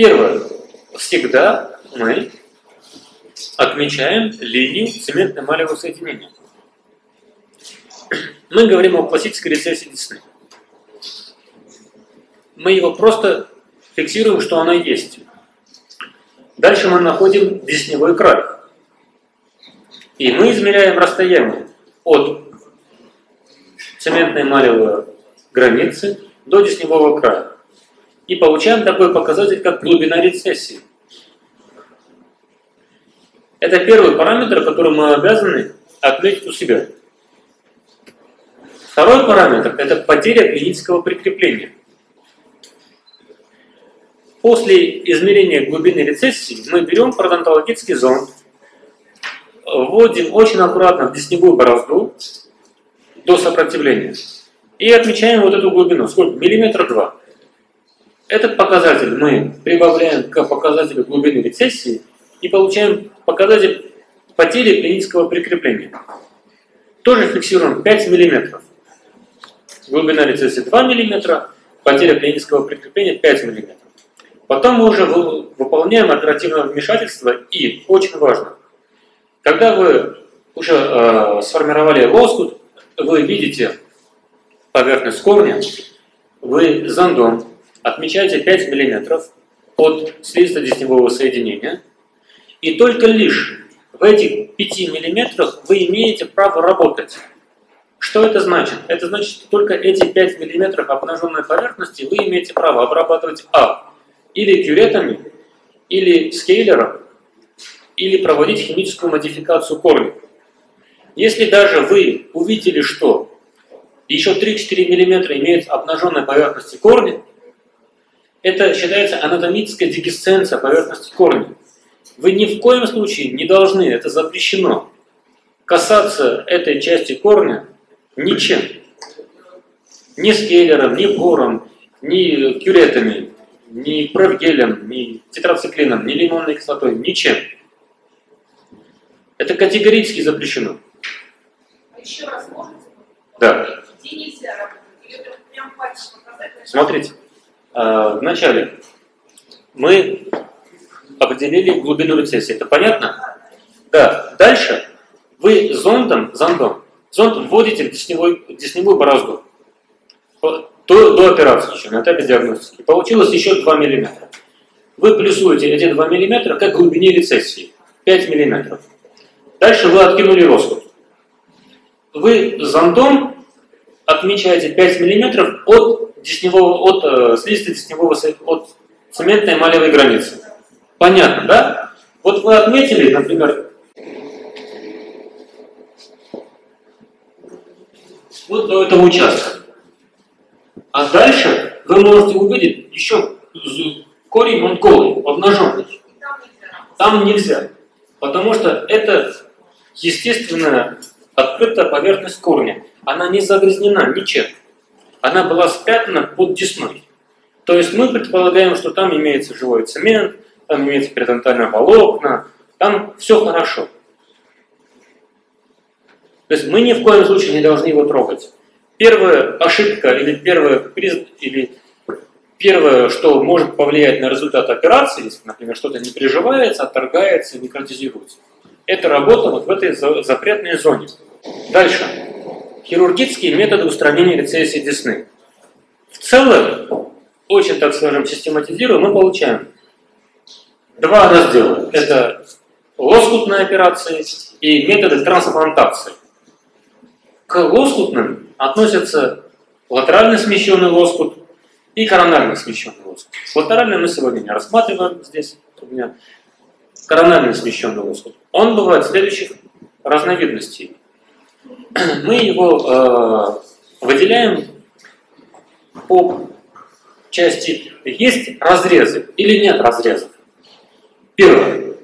Первое. Всегда мы отмечаем линию цементно-эмалевого соединения. Мы говорим о классической рецессии десны. Мы его просто фиксируем, что она есть. Дальше мы находим десневой край. И мы измеряем расстояние от цементной эмалевой границы до десневого края. И получаем такой показатель, как глубина рецессии. Это первый параметр, который мы обязаны отметить у себя. Второй параметр – это потеря клинического прикрепления. После измерения глубины рецессии мы берем пародонтологический зонд, вводим очень аккуратно в десневую борозду до сопротивления и отмечаем вот эту глубину. Сколько? Миллиметр два. Этот показатель мы прибавляем к показателю глубины рецессии и получаем показатель потери клинического прикрепления. Тоже фиксируем 5 мм. Глубина рецессии 2 мм, потеря клинического прикрепления 5 мм. Потом мы уже выполняем оперативное вмешательство и, очень важно, когда вы уже э, сформировали лоскут, вы видите поверхность корня, вы зондом отмечаете 5 мм от слизисто-десневого соединения, и только лишь в этих 5 мм вы имеете право работать. Что это значит? Это значит, что только эти 5 мм обнаженной поверхности вы имеете право обрабатывать А. Или кюретами, или скейлером, или проводить химическую модификацию корня. Если даже вы увидели, что еще 3-4 мм имеют обнаженной поверхности корня, это считается анатомическая дегесценция поверхности корня. Вы ни в коем случае не должны, это запрещено, касаться этой части корня ничем. Ни скейлером, ни бором, ни кюретами, ни провгелем, ни тетрациклином, ни лимонной кислотой, ничем. Это категорически запрещено. А еще раз можете? Да. Смотрите. А, вначале мы определили глубину рецессии. Это понятно? Да. Дальше вы зондом, зондом, зонд вводите в десневой, десневую борозду. До, до операции еще, на этапе диагностики. Получилось еще 2 мм. Вы плюсуете эти 2 мм как глубине рецессии. 5 мм. Дальше вы откинули роскот. Вы зондом отмечаете 5 мм от десневого, от э, слизистой десневого, от цементной эмалевой границы. Понятно, да? Вот вы отметили, например, вот до этого участка. А дальше вы можете увидеть еще корень он голый, обнаженный. Там нельзя. Потому что это естественная открытая поверхность корня. Она не загрязнена ничем она была спрятана под десной. То есть мы предполагаем, что там имеется живой цемент, там имеется перидонтальное волокна, там все хорошо. То есть мы ни в коем случае не должны его трогать. Первая ошибка или первое, или первое, что может повлиять на результат операции, если, например, что-то не приживается, отторгается, некротизируется, это работа вот в этой запретной зоне. Дальше. Хирургические методы устранения рецессии десны. В целом, очень, так скажем, систематизируя, мы получаем два раздела. Это лоскутные операции и методы трансплантации. К лоскутным относятся латерально смещенный лоскут и коронально смещенный лоскут. Латеральный мы сегодня не рассматриваем здесь. У меня коронально смещенный лоскут. Он бывает следующих разновидностей мы его э, выделяем по части есть разрезы или нет разрезов. Первое.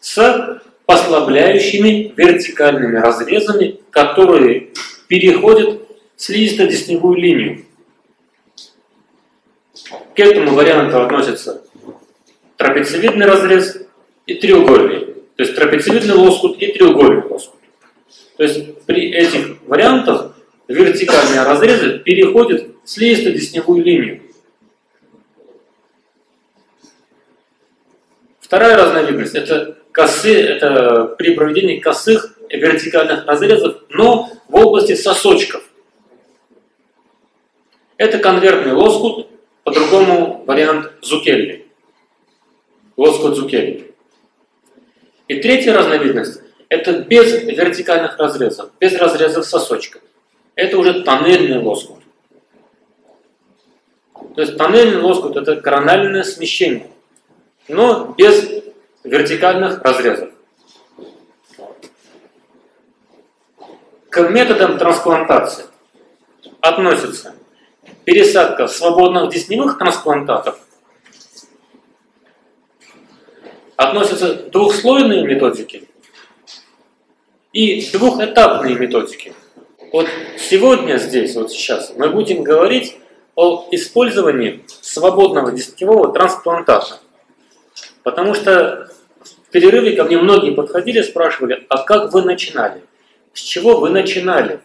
С послабляющими вертикальными разрезами, которые переходят слизисто-десневую линию. К этому варианту относятся трапециевидный разрез и треугольный. То есть трапециевидный лоскут и треугольный лоскут. То есть при этих вариантах вертикальные разрезы переходят в слизисто-десневую линию. Вторая разновидность – это косы, это при проведении косых вертикальных разрезов, но в области сосочков. Это конвертный лоскут, по-другому вариант Зукелли. Лоскут Зукелли. И третья разновидность – это без вертикальных разрезов, без разрезов сосочков. Это уже тоннельный лоскут. То есть тоннельный лоскут – это корональное смещение, но без вертикальных разрезов. К методам трансплантации относятся пересадка свободных десневых трансплантатов, относятся двухслойные методики и двухэтапные методики. Вот сегодня здесь, вот сейчас, мы будем говорить о использовании свободного десневого трансплантата. Потому что в перерыве ко мне многие подходили, спрашивали, а как вы начинали? С чего вы начинали?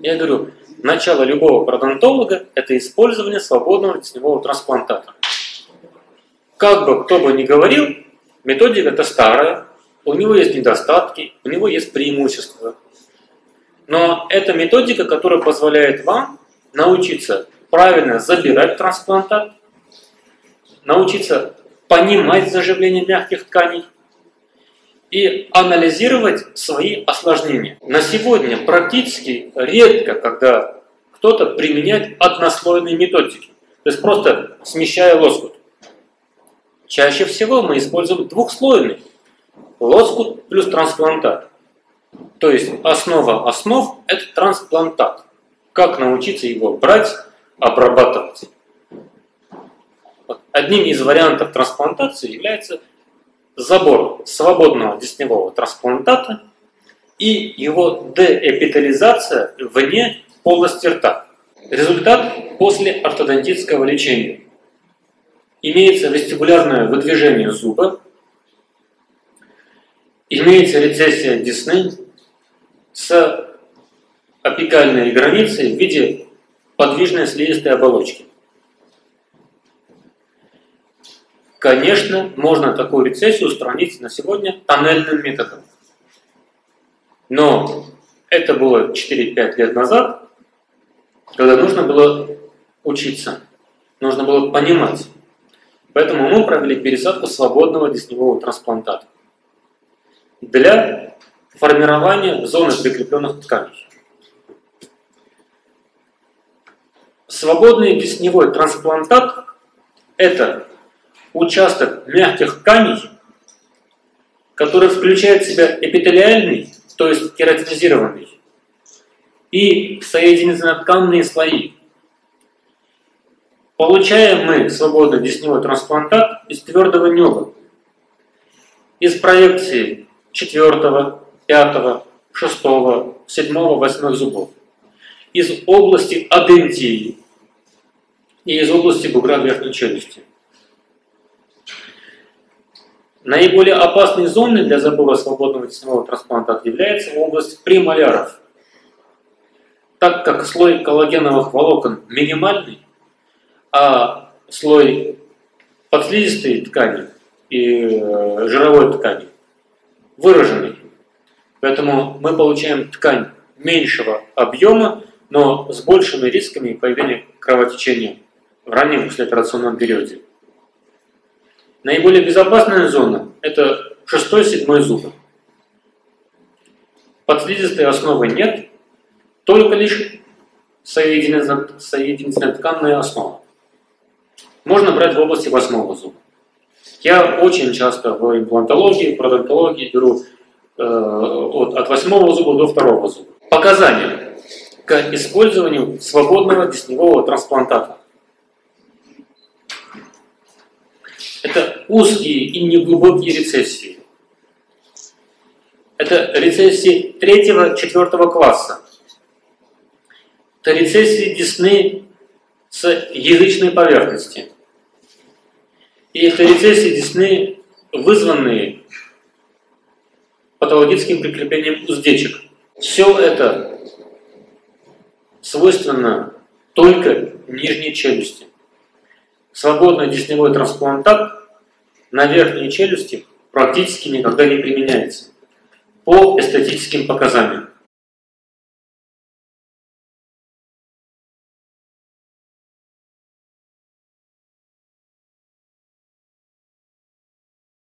Я говорю, начало любого пародонтолога – это использование свободного десневого трансплантата. Как бы кто бы ни говорил, методика это старая, у него есть недостатки, у него есть преимущества. Но это методика, которая позволяет вам научиться правильно забирать трансплантат, научиться понимать заживление мягких тканей, и анализировать свои осложнения. На сегодня практически редко, когда кто-то применяет однослойные методики, то есть просто смещая лоскут. Чаще всего мы используем двухслойный лоскут плюс трансплантат. То есть основа основ – это трансплантат. Как научиться его брать, обрабатывать. Одним из вариантов трансплантации является забор свободного десневого трансплантата и его деэпитализация вне полости рта. Результат после ортодонтического лечения. Имеется вестибулярное выдвижение зуба, имеется рецессия десны с апикальной границей в виде подвижной слизистой оболочки. Конечно, можно такую рецессию устранить на сегодня тоннельным методом. Но это было 4-5 лет назад, когда нужно было учиться, нужно было понимать. Поэтому мы провели пересадку свободного десневого трансплантата для формирования зоны прикрепленных тканей. Свободный десневой трансплантат – это участок мягких тканей, который включает в себя эпителиальный, то есть кератинизированный, и соединительно-тканные слои. Получаем мы свободный десневой трансплантат из твердого неба, из проекции 4, 5, 6, 7, 8 зубов, из области адентии и из области бугра верхней челюсти. Наиболее опасной зоной для забора свободного тесневого трансплантата является область премоляров. Так как слой коллагеновых волокон минимальный, а слой подслизистой ткани и э, жировой ткани выраженный. Поэтому мы получаем ткань меньшего объема, но с большими рисками появления кровотечения в раннем послеоперационном периоде. Наиболее безопасная зона – это 6-7 зубы. Подслизистой основы нет, только лишь соединительная тканная основа. Можно брать в области 8 зуба. Я очень часто в имплантологии, в продонтологии беру э, от, от 8 зуба до 2 зуба. Показания к использованию свободного десневого трансплантата. Это узкие и неглубокие рецессии. Это рецессии третьего-четвертого класса. Это рецессии десны с язычной поверхности. И это рецессии десны, вызванные патологическим прикреплением уздечек. Все это свойственно только нижней челюсти. Свободный десневой трансплантат на верхние челюсти практически никогда не применяется по эстетическим показаниям.